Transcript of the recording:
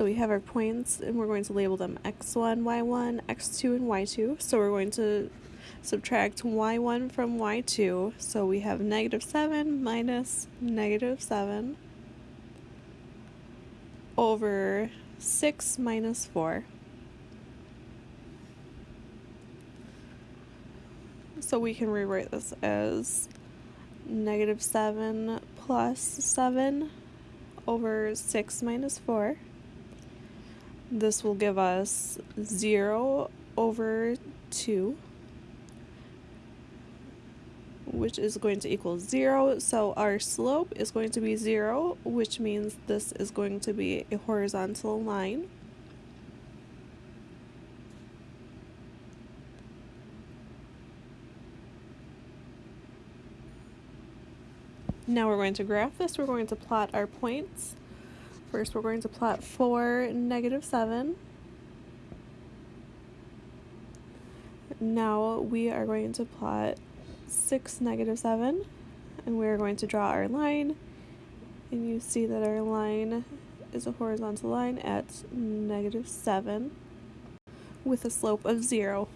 So we have our points and we're going to label them x1, y1, x2, and y2. So we're going to subtract y1 from y2. So we have negative 7 minus negative 7 over 6 minus 4. So we can rewrite this as negative 7 plus 7 over 6 minus 4. This will give us 0 over 2, which is going to equal 0. So our slope is going to be 0, which means this is going to be a horizontal line. Now we're going to graph this. We're going to plot our points. First, we're going to plot 4, negative 7. Now we are going to plot 6, negative 7. And we are going to draw our line. And you see that our line is a horizontal line at negative 7 with a slope of 0.